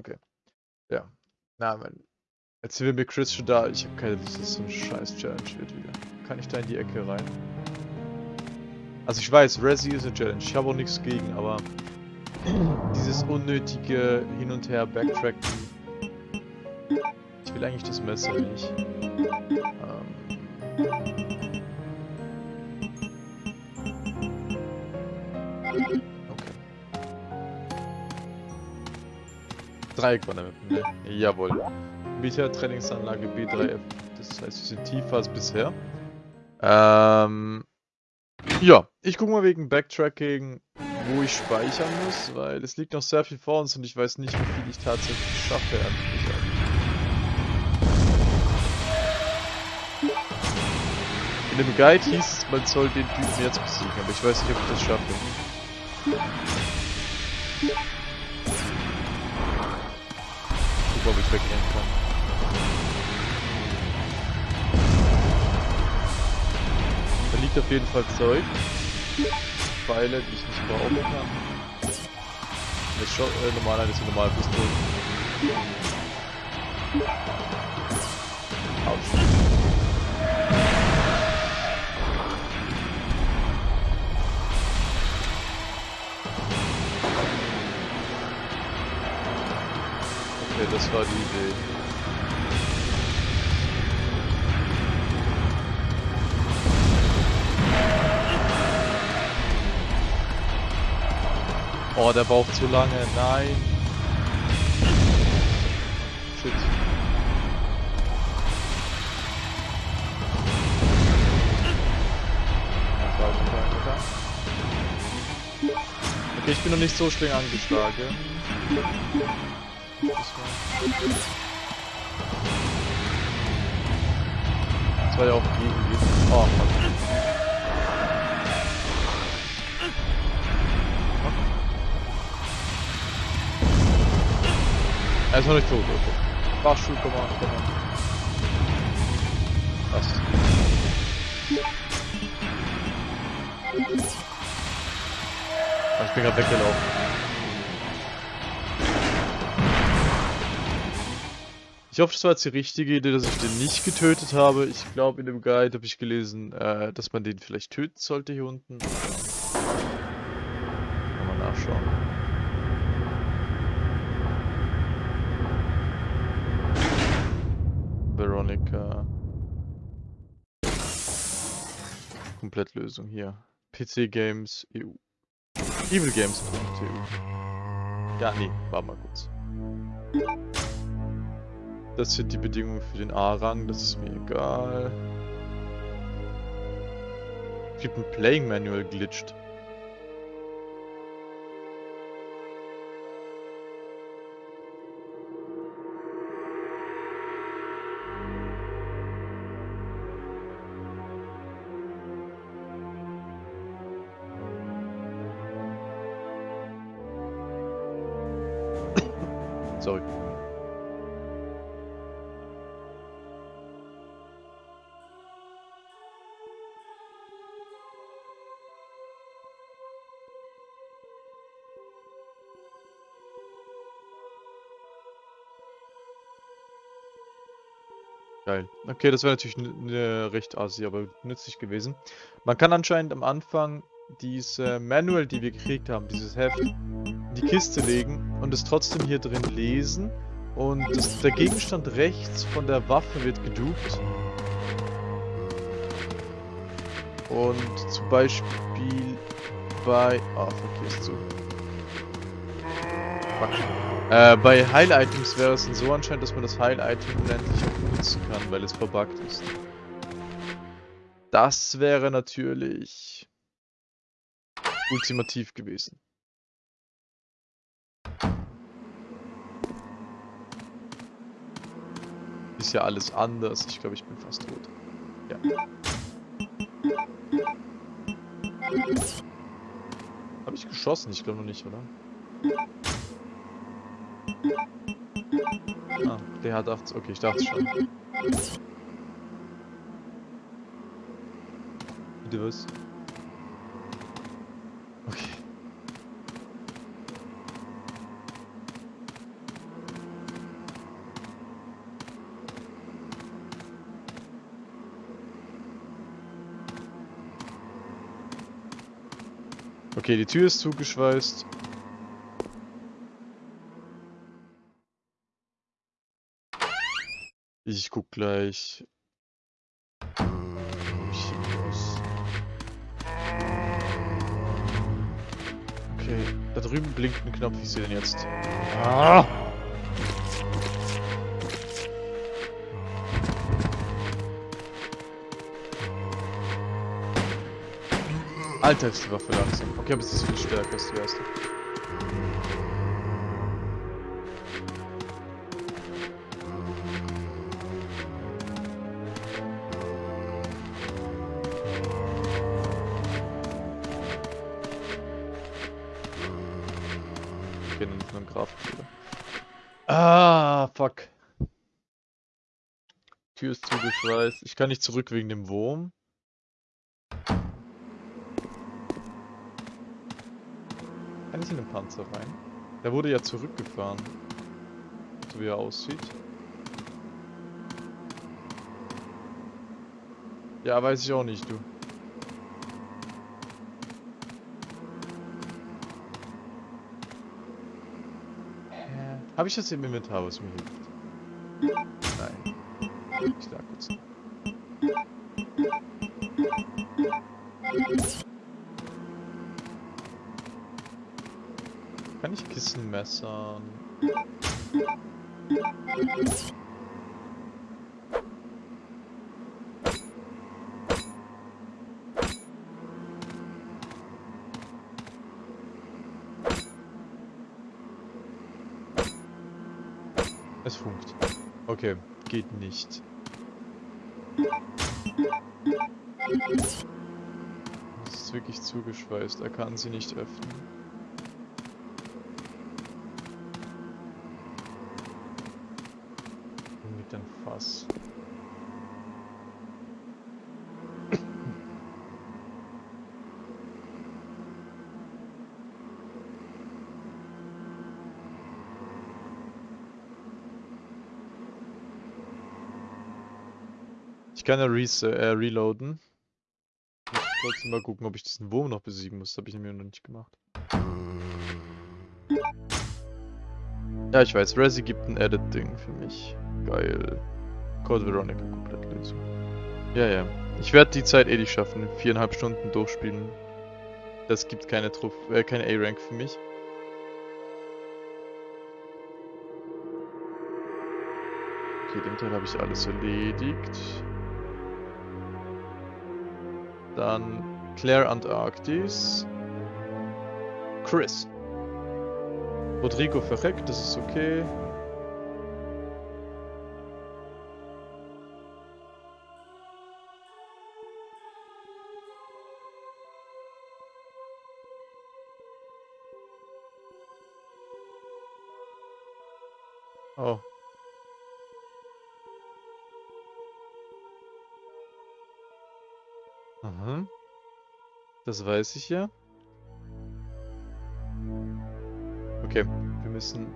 Okay. Ja. Na, mein. Jetzt wir Chris schon da. Ich habe keine Lust, dass so ein scheiß Challenge wird wieder. Kann ich da in die Ecke rein? Also ich weiß, Resi ist eine Challenge. Ich habe auch nichts gegen, aber dieses unnötige Hin und Her Backtracken. Ich will eigentlich das Messer nicht. Ähm. Dreieck war damit, ne? Jawohl. Beta Trainingsanlage B3F. Das heißt, wir sind tiefer als bisher. Ähm. Ja, ich gucke mal wegen Backtracking, wo ich speichern muss, weil es liegt noch sehr viel vor uns und ich weiß nicht, wie viel ich tatsächlich schaffe. In dem Guide hieß es, man soll den Typen jetzt besiegen, aber ich weiß nicht, ob ich das schaffe. Wegrennen kann. Da liegt auf jeden Fall Zeug. Pfeile, die ich nicht brauchen kann. Ist schon äh, normal, das ist eine normale Pistole. Autsch. Das war die Idee. Oh, der braucht zu lange. Nein. Shit. Okay, ich bin noch nicht so streng angeschlagen. Das war ja auch gegen die. Oh, fuck. Er ist noch nicht tot, okay. Fahrstuhl, komm mal, komm mal. Was? Ich bin gerade weggelaufen. Ich hoffe, das war jetzt die richtige Idee, dass ich den nicht getötet habe. Ich glaube, in dem Guide habe ich gelesen, äh, dass man den vielleicht töten sollte hier unten. Kann mal nachschauen. Veronica. Komplettlösung hier. PC Games EU. Evil Games. EU. Ja, nee, war mal kurz. Das sind die Bedingungen für den A-Rang, das ist mir egal. Es gibt ein Playing Manual glitscht. Geil. Okay, das wäre natürlich eine recht assi, aber nützlich gewesen. Man kann anscheinend am Anfang diese Manual, die wir gekriegt haben, dieses Heft, in die Kiste legen und es trotzdem hier drin lesen. Und das, der Gegenstand rechts von der Waffe wird gedupt. Und zum Beispiel bei... Ah, oh, fuck, hier ist zu. Fuck. Äh, bei Heil-Items wäre es dann so anscheinend, dass man das Heil-Item unendlich benutzen kann, weil es verbuggt ist. Das wäre natürlich ultimativ gewesen. Ist ja alles anders. Ich glaube, ich bin fast tot. Ja. Habe ich geschossen? Ich glaube noch nicht, oder? Ah, der hat 80. Okay, ich dachte schon. Bitte was? Okay, die Tür ist zugeschweißt. Ich guck gleich. ich muss. Okay, da drüben blinkt ein Knopf, ich sehe den jetzt. Ah! Alter, ist die Waffe langsam. Okay, aber es ist viel stärker als die erste. Tür ist zugeschweißt. Ich kann nicht zurück wegen dem Wurm. Kann ich in den Panzer rein? Der wurde ja zurückgefahren. So wie er aussieht. Ja, weiß ich auch nicht, du. Habe ich das im Inventar, was mir hilft? Kurz. Kann ich Kissen messern? Es funkt. Okay, geht nicht. Es ist wirklich zugeschweißt, er kann sie nicht öffnen. Mit dem Fass. Res äh, reloaden. Ich trotzdem mal gucken, ob ich diesen Wurm noch besiegen muss. Das habe ich nämlich noch nicht gemacht. Ja, ich weiß. Resi gibt ein Edit-Ding für mich. Geil. Code Veronica Komplettlösung. Ja, ja. Ich werde die Zeit eh nicht schaffen. Viereinhalb Stunden durchspielen. Das gibt keine äh, keine A-Rank für mich. Okay, den Teil habe ich alles erledigt. Dann Claire Antarktis. Chris. Rodrigo verreckt, das ist okay. Aha. Das weiß ich ja. Okay, wir müssen...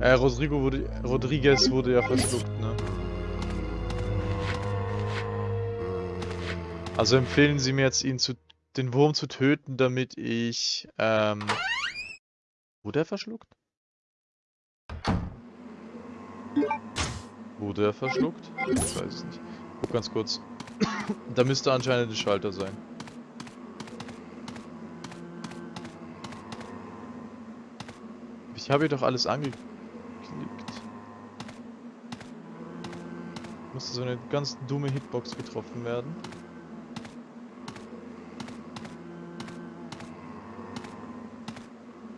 Äh, Rodrigo wurde... Rodriguez wurde ja verschluckt, ne? Also empfehlen Sie mir jetzt, ihn zu... den Wurm zu töten, damit ich... Ähm... Wurde er verschluckt? Wurde er verschluckt? Ich weiß nicht. Guck ganz kurz. Da müsste anscheinend der Schalter sein. Ich habe hier doch alles angeklickt. Musste so eine ganz dumme Hitbox getroffen werden.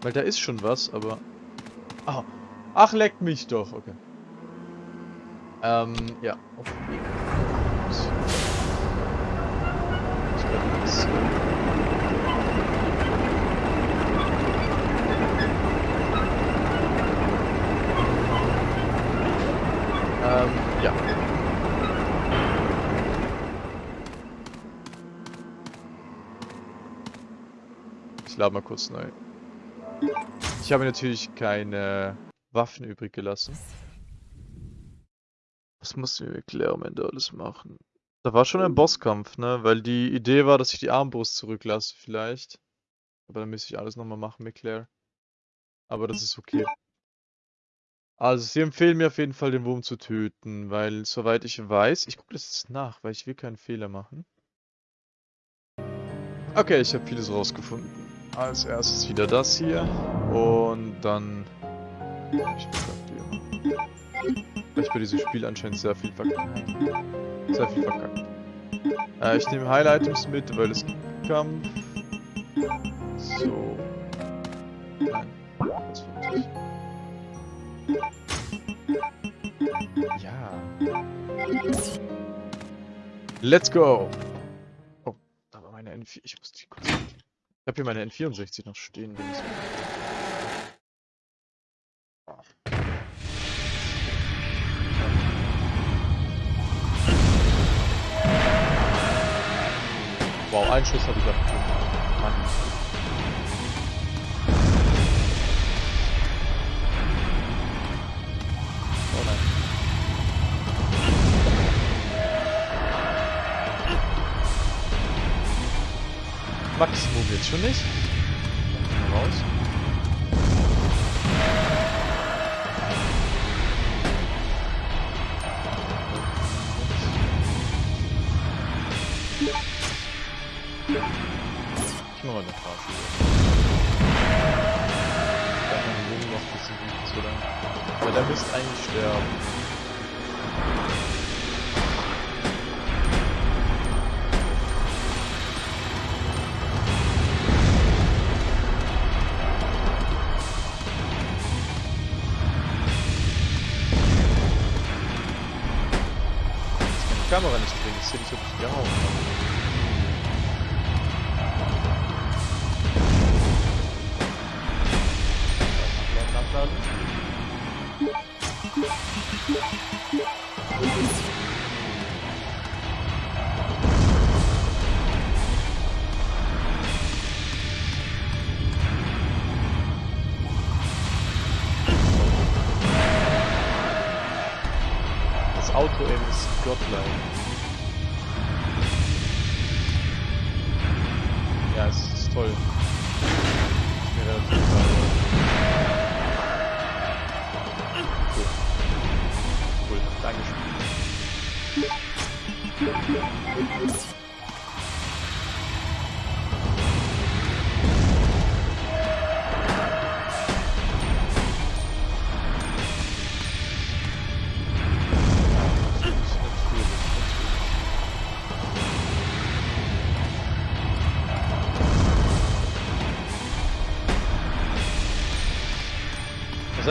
Weil da ist schon was, aber... Ah. Ach, leckt mich doch. Okay. Ähm, ja. Auf den Weg. Ich werde das... Ähm, ja. Ich lade mal kurz neu. Ich habe natürlich keine Waffen übrig gelassen. Was mussten wir mit Claire am Ende alles machen? Da war schon ein Bosskampf, ne? Weil die Idee war, dass ich die Armbrust zurücklasse, vielleicht. Aber dann müsste ich alles nochmal machen mit Claire. Aber das ist okay. Also, sie empfehlen mir auf jeden Fall, den Wurm zu töten, weil soweit ich weiß, ich gucke das jetzt nach, weil ich will keinen Fehler machen. Okay, ich habe vieles rausgefunden. Als erstes wieder das hier und dann... Ich weil ich bei diesem Spiel anscheinend sehr viel verkackt. Sehr viel verkackt. Äh, ich nehme Highlight-Items mit, weil es Kampf. So. Nein, das nicht. Ja. Let's go! Oh, da war meine N4. Ich muss die kurz. Ich habe hier meine N64 noch stehen. Wow, einen Schuss habe ich abgegeben. Mann. Maximum jetzt schon nicht. Raus. Ich mach mal eine Fahrschule. Da kann man Jungen noch ein bisschen wütend zu lang. Aber der müsste eigentlich sterben. Auto ist Godlike. Ja, es ist toll.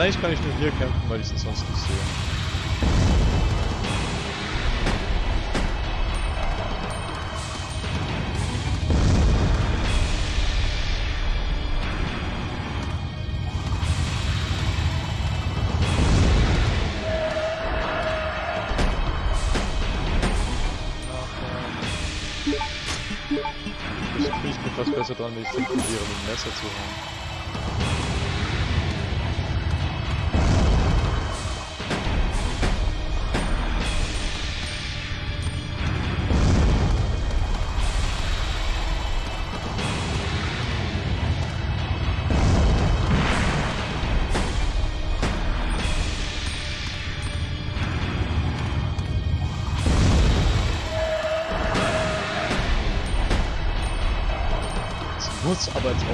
Eigentlich kann ich nur hier kämpfen, weil ich es sonst nicht sehe. Ich bin fast besser dran, wenn ich probiere, mit dem Messer zu hauen. Muss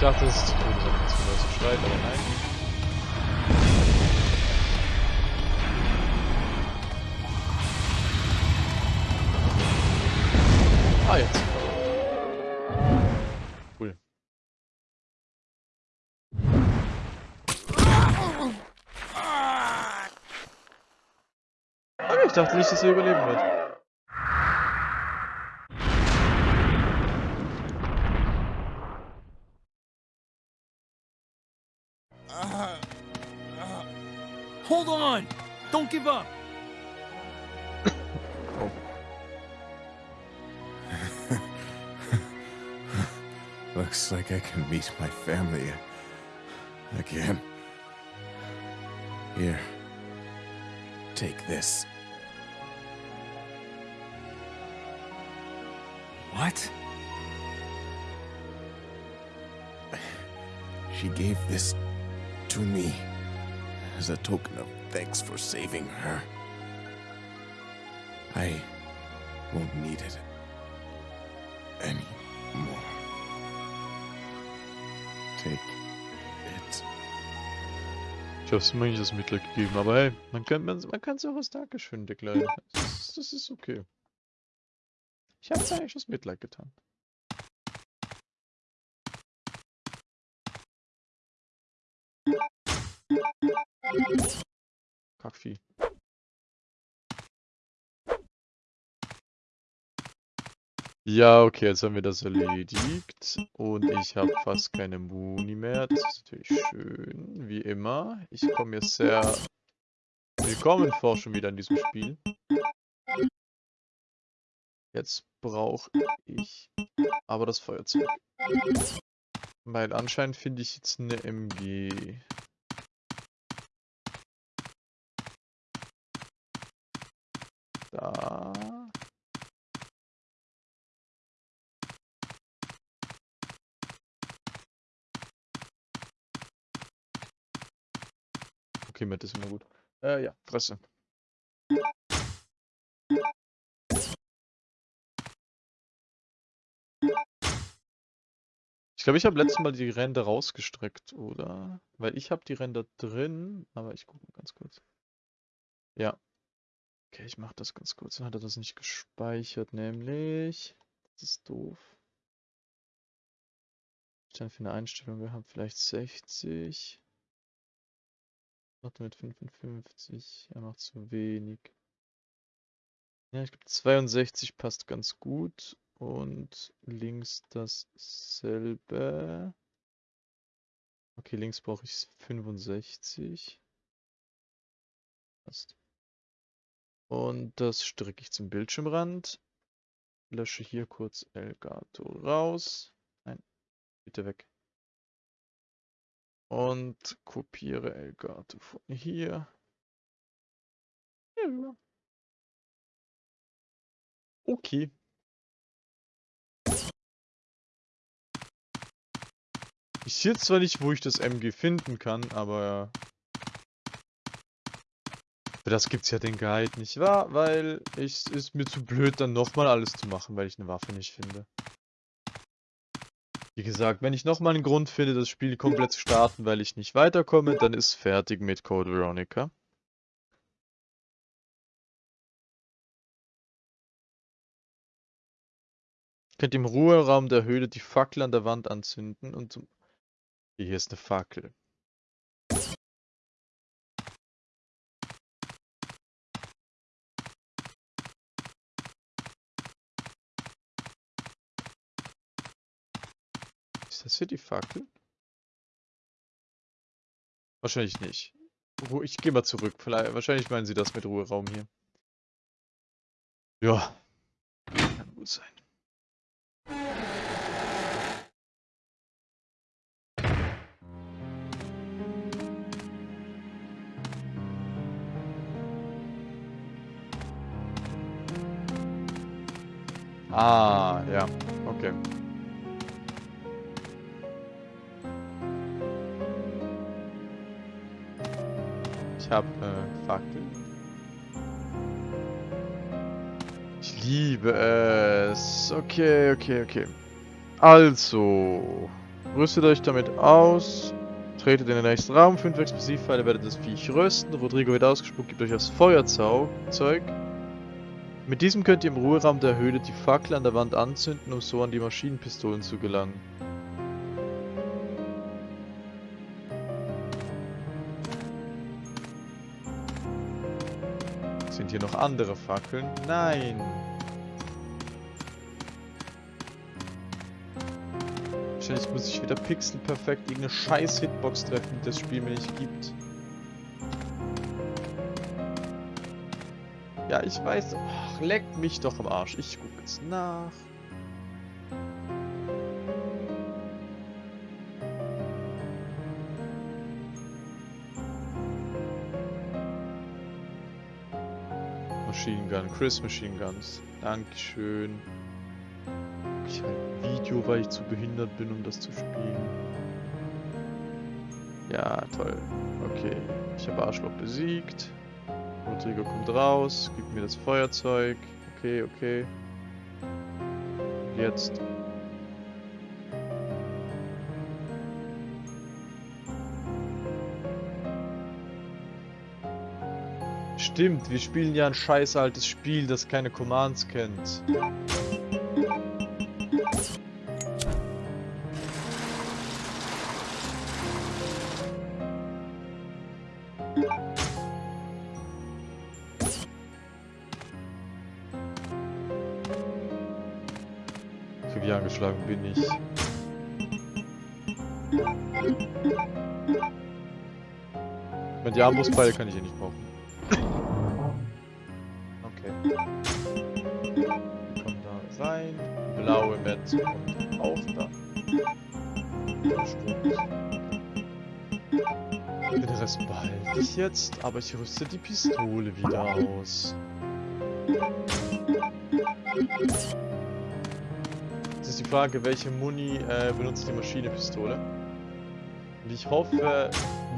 ich dachtest, oh, das hat jetzt wieder zu streiten, aber nein. Ah, jetzt. Cool. Aber ich dachte nicht, dass er überleben wird. On! Don't give up! Oh. Looks like I can meet my family again. Here. Take this. What? She gave this to me as a token of thanks for saving her. I won't need it anymore. Take it. Ich hab's mir nicht das Mitleid gegeben, aber hey, man kann man, man auch als Dankeschön deklarieren. Das das ist okay. Ich hab's eigentlich das Mitleid getan. Kackvieh. Ja, okay, jetzt haben wir das erledigt. Und ich habe fast keine Muni mehr. Das ist natürlich schön, wie immer. Ich komme mir sehr willkommen vor schon wieder in diesem Spiel. Jetzt brauche ich aber das Feuerzeug. Weil anscheinend finde ich jetzt eine MG. Da. Okay, mit ist immer gut. Äh, ja, Fresse. Ich glaube, ich habe letztes Mal die Ränder rausgestreckt, oder? Weil ich habe die Ränder drin, aber ich gucke ganz kurz. Ja. Okay, ich mache das ganz kurz. Dann hat er das nicht gespeichert, nämlich. Das ist doof. Was dann für eine Einstellung gehabt? Vielleicht 60. Macht er mit 55. Er macht zu wenig. Ja, ich glaube 62 passt ganz gut. Und links dasselbe. Okay, links brauche ich 65. Passt. Und das strecke ich zum Bildschirmrand. Lösche hier kurz Elgato raus. Nein, bitte weg. Und kopiere Elgato von hier. Hier rüber. Okay. Ich sehe zwar nicht, wo ich das MG finden kann, aber für das gibt's ja den Guide, nicht wahr? Weil es ist mir zu blöd, dann nochmal alles zu machen, weil ich eine Waffe nicht finde. Wie gesagt, wenn ich nochmal einen Grund finde, das Spiel komplett zu starten, weil ich nicht weiterkomme, dann ist fertig mit Code Veronica. Könnt im Ruheraum der Höhle die Fackel an der Wand anzünden und zum... Hier ist eine Fackel. Ist das hier die Fackel? Wahrscheinlich nicht. Ich gehe mal zurück. Vielleicht, wahrscheinlich meinen sie das mit Ruheraum hier. Ja. Kann gut sein. Ah, ja. Okay. Ich habe äh, Fackel. Ich liebe es. Okay, okay, okay. Also, rüstet euch damit aus. Tretet in den nächsten Raum. 5 Explosivpfeile werdet das Viech rösten. Rodrigo wird ausgespuckt, gibt euch das Feuerzeug. Mit diesem könnt ihr im Ruheraum der Höhle die Fackel an der Wand anzünden, um so an die Maschinenpistolen zu gelangen. Sind hier noch andere Fackeln? Nein. Wahrscheinlich muss ich wieder pixelperfekt irgendeine scheiß Hitbox treffen, die das Spiel mir nicht gibt. Ja, ich weiß. Ach, leck mich doch am Arsch. Ich gucke jetzt nach. Machine Gun, Chris Machine Guns. Dankeschön. Ich halt ein Video, weil ich zu behindert bin, um das zu spielen. Ja, toll. Okay, ich habe Arschloch besiegt. Rodrigo kommt raus, gibt mir das Feuerzeug. Okay, okay. Jetzt. Stimmt, wir spielen ja ein scheiß altes Spiel, das keine Commands kennt. Okay, wie angeschlagen bin ich. Mit die Armbrustbeile kann ich hier nicht brauchen. Auch da. Den Rest behalte ich jetzt, aber ich rüste die Pistole wieder aus. Jetzt ist die Frage, welche Muni äh, benutzt die Maschinepistole? Und ich hoffe,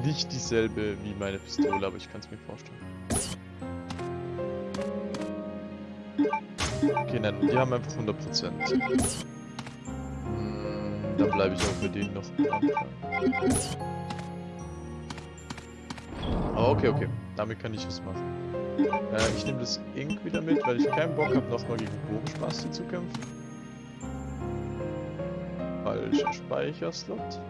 nicht dieselbe wie meine Pistole, aber ich kann es mir vorstellen. Okay, nein, die haben einfach 100%. Bleibe ich auch bei denen noch. Oh, okay, okay. Damit kann ich was machen. Äh, ich nehme das Ink wieder mit, weil ich keinen Bock habe, nochmal gegen Bogenspasti zu kämpfen. Falscher Speicherslot.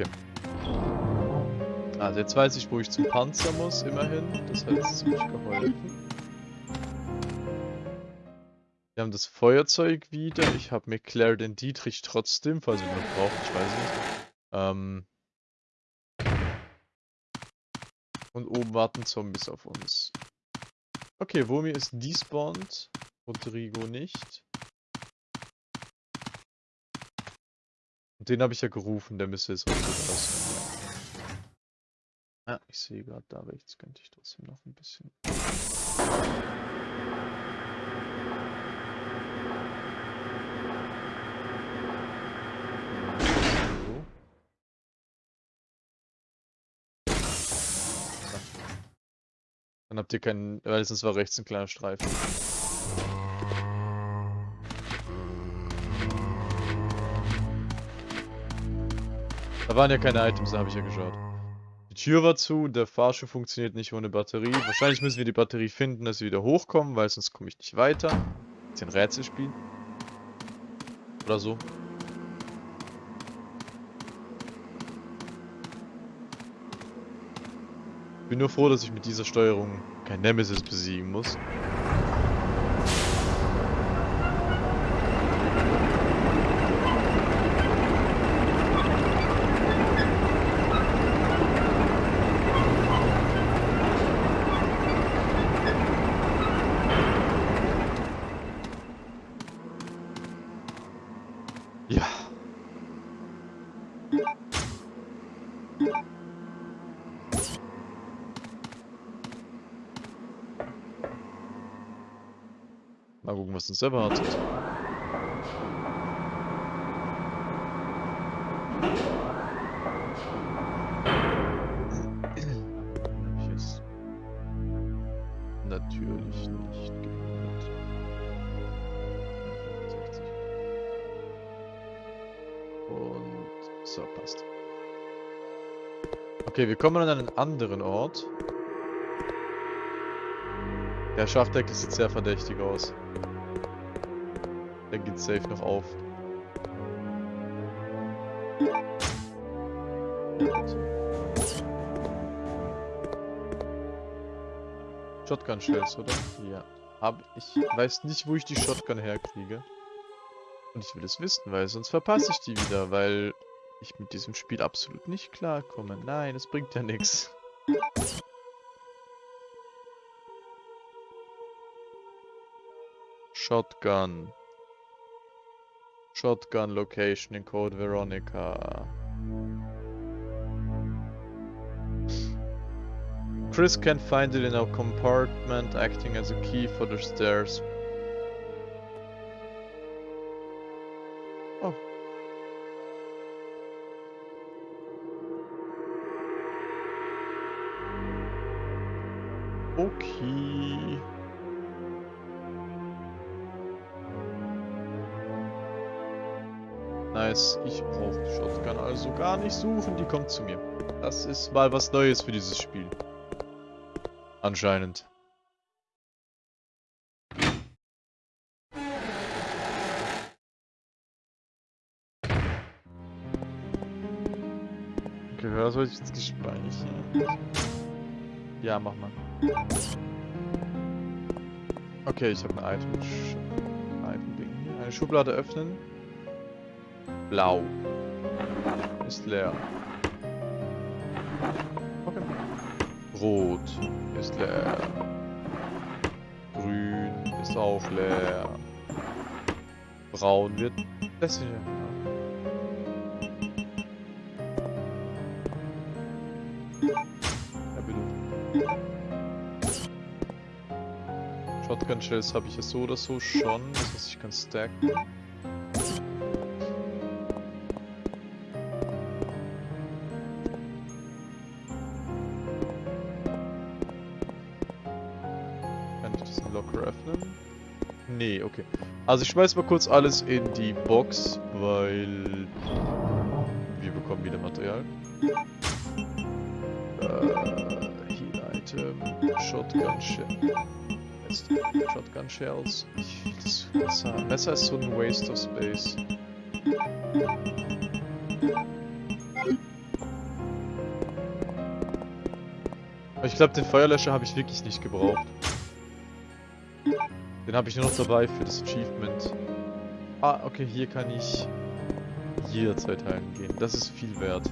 Okay. Also jetzt weiß ich, wo ich zum Panzer muss, immerhin. Das hat jetzt ziemlich geholfen. Wir haben das Feuerzeug wieder. Ich habe mir Claire den Dietrich trotzdem, falls ich noch brauche, ich weiß nicht. Ähm Und oben warten Zombies auf uns. Okay, Wurmi ist despawned. Rodrigo nicht. Den habe ich ja gerufen, der müsste jetzt heute raus. Ja, ich sehe gerade da rechts, könnte ich trotzdem noch ein bisschen. Dann habt ihr keinen, weil sonst war rechts ein kleiner Streifen. Da waren ja keine Items, da habe ich ja geschaut. Die Tür war zu, der Fahrschuh funktioniert nicht ohne Batterie. Wahrscheinlich müssen wir die Batterie finden, dass wir wieder hochkommen, weil sonst komme ich nicht weiter. Jetzt ein Rätsel spielen. Oder so. Ich bin nur froh, dass ich mit dieser Steuerung kein Nemesis besiegen muss. Uns erwartet. Natürlich nicht gehört. 65. Und so, passt. Okay, wir kommen an einen anderen Ort. Der Schachdeckel sieht sehr verdächtig aus. Der geht safe noch auf. Shotgun Shells, oder? Ja. Aber ich weiß nicht, wo ich die Shotgun herkriege. Und ich will es wissen, weil sonst verpasse ich die wieder, weil ich mit diesem Spiel absolut nicht klarkomme. Nein, es bringt ja nichts. Shotgun. Shotgun location in Code Veronica. Chris can find it in a compartment acting as a key for the stairs. Oh. Okay. Nice, ich brauche die Shotgun also gar nicht suchen, die kommt zu mir. Das ist mal was Neues für dieses Spiel. Anscheinend. Okay, was soll ich jetzt gespeichert? Ja, mach mal. Okay, ich habe ein Item. Item-Ding. Eine Schublade öffnen. Blau. Ist leer. Okay. Rot ist leer. Grün ist auch leer. Braun wird besser. Ja, bitte. Shotgun Shells habe ich ja so oder so schon. Das heißt, ich kann stacken. Nee, okay. Also ich schmeiß mal kurz alles in die Box, weil wir bekommen wieder Material. Äh, Heal Item, Shotgun Shell. Shotgun Shells. Das Messer. Messer ist so ein Waste of Space. Ich glaube, den Feuerlöscher habe ich wirklich nicht gebraucht. Den habe ich nur noch dabei für das Achievement. Ah, okay, hier kann ich jederzeit heilen gehen. Das ist viel wert.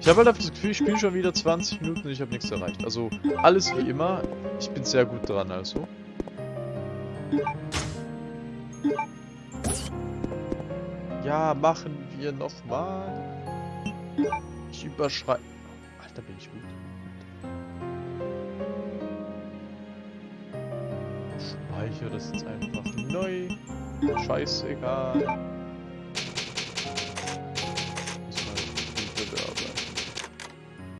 Ich habe halt einfach das Gefühl, ich spiele schon wieder 20 Minuten und ich habe nichts erreicht. Also alles wie immer. Ich bin sehr gut dran also. Ja, machen wir nochmal. Ich überschreibe... Alter, bin ich gut. Speichere das jetzt einfach neu. Scheißegal.